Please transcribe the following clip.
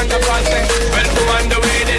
on the eh? on the way.